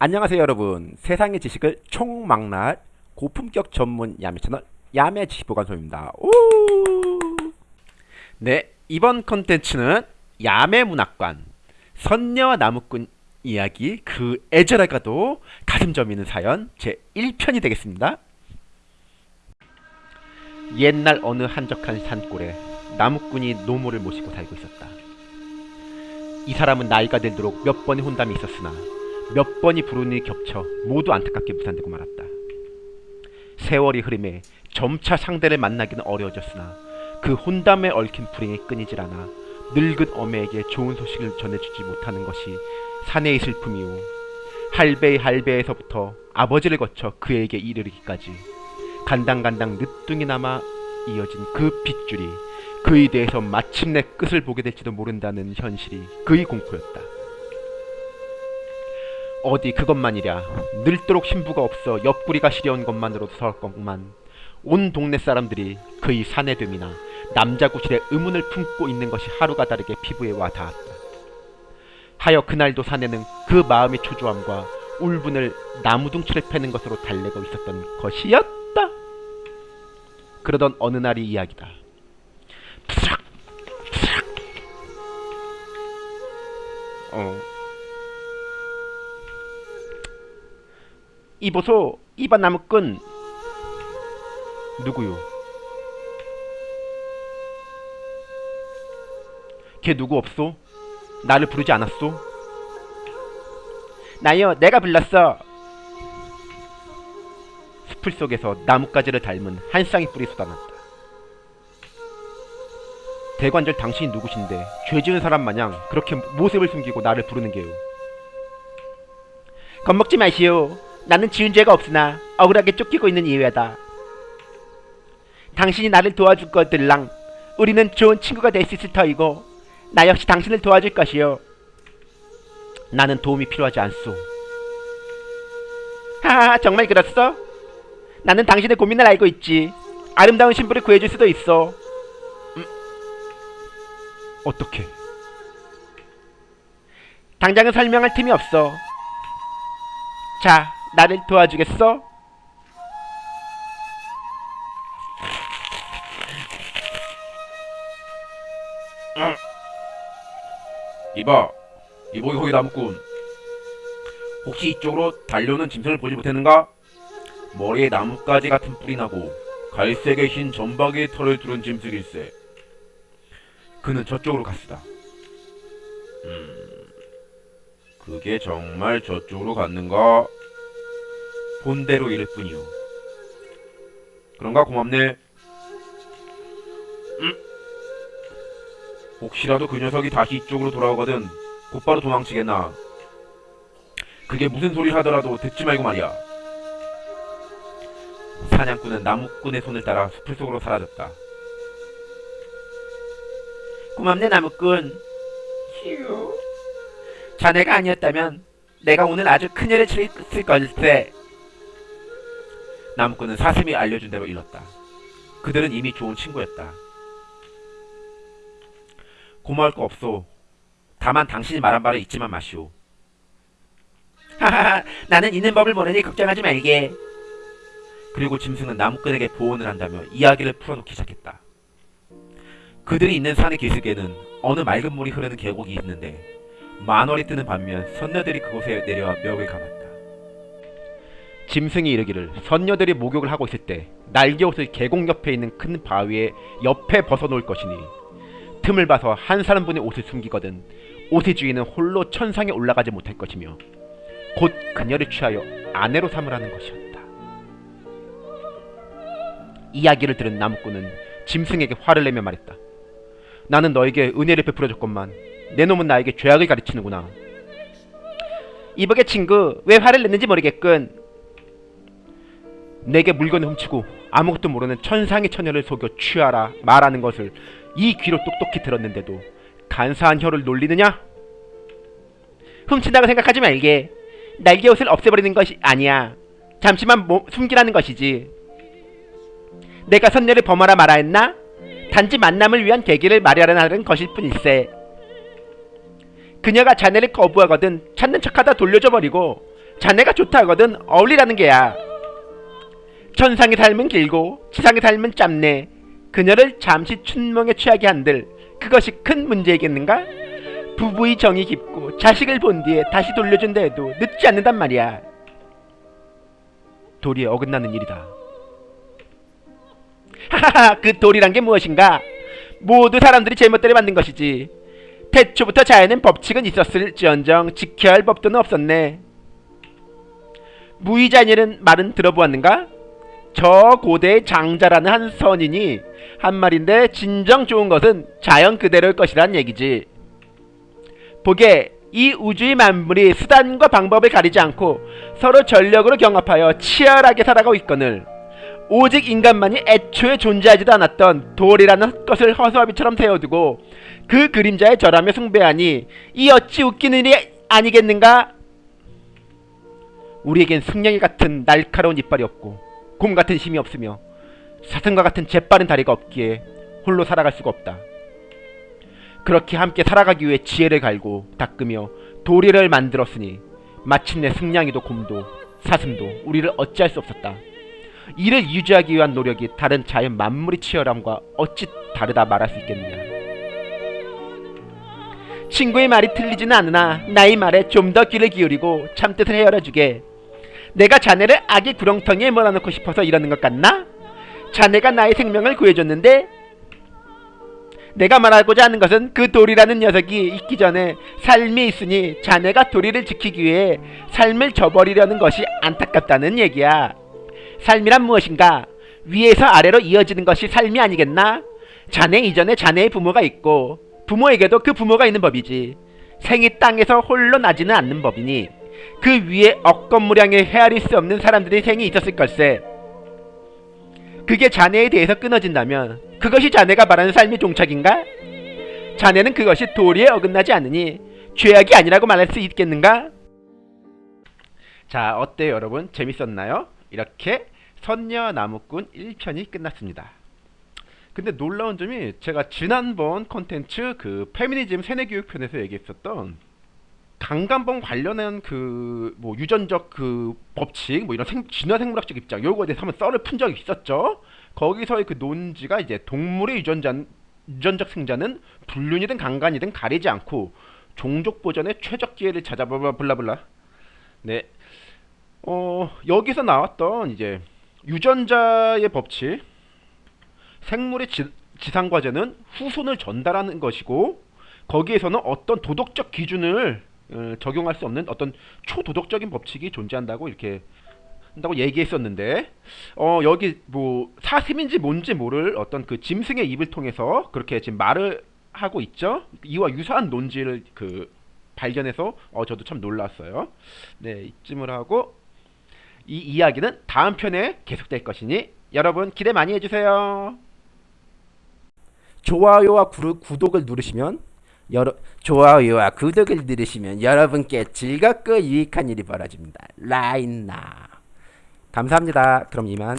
안녕하세요 여러분. 세상의 지식을 총망라할 고품격 전문 야매 채널 야매 지식보관소입니다. 오! 네 이번 컨텐츠는 야매 문학관 선녀와 나무꾼 이야기 그 애절하가도 가슴 저미는 사연 제 1편이 되겠습니다. 옛날 어느 한적한 산골에 나무꾼이 노모를 모시고 살고 있었다. 이 사람은 나이가 들도록 몇 번의 혼담이 있었으나 몇 번이 불운이 겹쳐 모두 안타깝게 무산되고 말았다. 세월이 흐름에 점차 상대를 만나기는 어려워졌으나 그 혼담에 얽힌 불행이 끊이질 않아 늙은 어매에게 좋은 소식을 전해주지 못하는 것이 사내의 슬픔이오. 할배의 할배에서부터 아버지를 거쳐 그에게 이르기까지 간당간당 늦둥이 남아 이어진 그 빗줄이 그에 대해서 마침내 끝을 보게 될지도 모른다는 현실이 그의 공포였다. 어디 그것만이랴 늙도록 신부가 없어 옆구리가 시려운 것만으로도 서럽건만 온 동네 사람들이 그의 사내됨이나 남자 구실에 의문을 품고 있는 것이 하루가 다르게 피부에 와 닿았다. 하여 그날도 사내는 그 마음의 초조함과 울분을 나무둥치를 패는 것으로 달래고 있었던 것이었다. 그러던 어느 날의 이야기다. 푸스락 푸스락 어 이보소 이반 나무꾼 누구요? 걔 누구 없소? 나를 부르지 않았소? 나요 내가 불렀어 숲을 속에서 나뭇가지를 닮은 한 쌍의 뿔이 쏟아났다 대관절 당신이 누구신데 죄 지은 사람 마냥 그렇게 모습을 숨기고 나를 부르는 게요 겁먹지 마시오 나는 지은 죄가 없으나 억울하게 쫓기고 있는 이외다. 당신이 나를 도와줄 것들랑 우리는 좋은 친구가 될 수 있을 터이고 나 역시 당신을 도와줄 것이요. 나는 도움이 필요하지 않소. 하하 정말 그렇소? 나는 당신의 고민을 알고 있지. 아름다운 신부를 구해줄 수도 있어. 음, 어떻게? 당장은 설명할 틈이 없어. 자, 나를 도와주겠어? 이봐, 이보기 거기 나무꾼. 혹시 이쪽으로 달려오는 짐승을 보지 못했는가? 머리에 나뭇가지 같은 뿔이 나고 갈색의 흰 점박이의 털을 두른 짐승일세. 그는 저쪽으로 갔으다. 음, 그게 정말 저쪽으로 갔는가? 본대로 이를 뿐이오. 그런가 고맙네. 음? 혹시라도 그 녀석이 다시 이쪽으로 돌아오거든 곧바로 도망치겠나. 그게 무슨 소리를 하더라도 듣지 말고 말이야. 사냥꾼은 나무꾼의 손을 따라 숲을 속으로 사라졌다. 고맙네 나무꾼. 휴. 자네가 아니었다면 내가 오늘 아주 큰일을 치렀을 걸세. 나무꾼은 사슴이 알려준 대로 일렀다. 그들은 이미 좋은 친구였다. 고마울 거 없소. 다만 당신이 말한 바를 잊지만 마시오. 하하하 나는 있는 법을 모르니 걱정하지 말게. 그리고 짐승은 나무꾼에게 보온을 한다며 이야기를 풀어놓기 시작했다. 그들이 있는 산의 기슭에는 어느 맑은 물이 흐르는 계곡이 있는데 만월이 뜨는 반면 선녀들이 그곳에 내려와 멱을 감았다. 짐승이 이르기를 선녀들이 목욕을 하고 있을 때 날개옷을 계곡 옆에 있는 큰 바위에 옆에 벗어놓을 것이니 틈을 봐서 한 사람분의 옷을 숨기거든 옷의 주인은 홀로 천상에 올라가지 못할 것이며 곧 그녀를 취하여 아내로 삼으라는 것이었다. 이야기를 들은 나무꾼은 짐승에게 화를 내며 말했다. 나는 너에게 은혜를 베풀어줬건만 내 놈은 나에게 죄악을 가르치는구나. 이복의 친구 왜 화를 냈는지 모르겠군. 내게 물건을 훔치고 아무것도 모르는 천상의 처녀를 속여 취하라 말하는 것을 이 귀로 똑똑히 들었는데도 간사한 혀를 놀리느냐? 훔친다고 생각하지 말게. 날개옷을 없애버리는 것이 아니야. 잠시만 모, 숨기라는 것이지. 내가 선녀를 범하라 말아 했나? 단지 만남을 위한 계기를 마련하는 것일 뿐일세. 그녀가 자네를 거부하거든 찾는 척하다 돌려줘 버리고 자네가 좋다거든 어울리라는 게야. 천상의 삶은 길고 지상의 삶은 짧네. 그녀를 잠시 춘몽에 취하게 한들 그것이 큰 문제이겠는가? 부부의 정이 깊고 자식을 본 뒤에 다시 돌려준다 해도 늦지 않는단 말이야. 도리에 어긋나는 일이다. 하하하 그 도리란 게 무엇인가? 모두 사람들이 제멋대로 만든 것이지. 태초부터 자연엔 법칙은 있었을지언정 지켜야 할 법도는 없었네. 무의자녀는 말은 들어보았는가? 저 고대의 장자라는 한 선인이 한 말인데 진정 좋은 것은 자연 그대로일 것이란 얘기지. 보게 이 우주의 만물이 수단과 방법을 가리지 않고 서로 전력으로 경합하여 치열하게 살아가고 있거늘 오직 인간만이 애초에 존재하지도 않았던 돌이라는 것을 허수아비처럼 세워두고 그 그림자에 절하며 숭배하니 이 어찌 웃기는 일이 아니겠는가? 우리에겐 승냥이 같은 날카로운 이빨이 없고 곰 같은 힘이 없으며 사슴과 같은 재빠른 다리가 없기에 홀로 살아갈 수가 없다. 그렇게 함께 살아가기 위해 지혜를 갈고 닦으며 도리를 만들었으니 마침내 승냥이도 곰도 사슴도 우리를 어찌할 수 없었다. 이를 유지하기 위한 노력이 다른 자연 만물의 치열함과 어찌 다르다 말할 수 있겠느냐. 친구의 말이 틀리지는 않으나 나의 말에 좀 더 귀를 기울이고 참뜻을 헤아려주게. 내가 자네를 아기 구렁텅이에 몰아넣고 싶어서 이러는 것 같나? 자네가 나의 생명을 구해줬는데 내가 말하고자 하는 것은 그 돌이라는 녀석이 있기 전에 삶이 있으니 자네가 도리를 지키기 위해 삶을 저버리려는 것이 안타깝다는 얘기야. 삶이란 무엇인가? 위에서 아래로 이어지는 것이 삶이 아니겠나? 자네 이전에 자네의 부모가 있고 부모에게도 그 부모가 있는 법이지. 생이 땅에서 홀로 나지는 않는 법이니 그 위에 억건무량에 헤아릴 수 없는 사람들의 생이 있었을 걸세. 그게 자네에 대해서 끊어진다면 그것이 자네가 말하는 삶의 종착인가? 자네는 그것이 도리에 어긋나지 않으니 죄악이 아니라고 말할 수 있겠는가? 자 어때요 여러분 재밌었나요? 이렇게 선녀 나무꾼 1편이 끝났습니다. 근데 놀라운 점이 제가 지난번 콘텐츠 그 페미니즘 세뇌교육편에서 얘기했었던 강간범 관련한 그 뭐 유전적 그 법칙 뭐 이런 생, 진화생물학적 입장 요거에 대해서 한번 썰을 푼 적이 있었죠. 거기서의 그 논지가 이제 동물의 유전자 유전적 생자는 불륜이든 강간이든 가리지 않고 종족 보전의 최적 기회를 찾아 블라블라. 네. 어, 여기서 나왔던 이제 유전자의 법칙 생물의 지, 지상 과제는 후손을 전달하는 것이고 거기에서는 어떤 도덕적 기준을 어, 적용할 수 없는 어떤 초도덕적인 법칙이 존재한다고 이렇게 한다고 얘기했었는데 어 여기 뭐 사슴인지 뭔지 모를 어떤 그 짐승의 입을 통해서 그렇게 지금 말을 하고 있죠. 이와 유사한 논지를 그 발견해서 어 저도 참 놀랐어요. 네 이쯤을 하고 이 이야기는 다음 편에 계속될 것이니 여러분 기대 많이 해주세요. 좋아요와 구, 구독을 누르시면 여러, 좋아요와 구독을 누르시면 여러분께 즐겁고 유익한 일이 벌어집니다. 라인나 감사합니다. 그럼 이만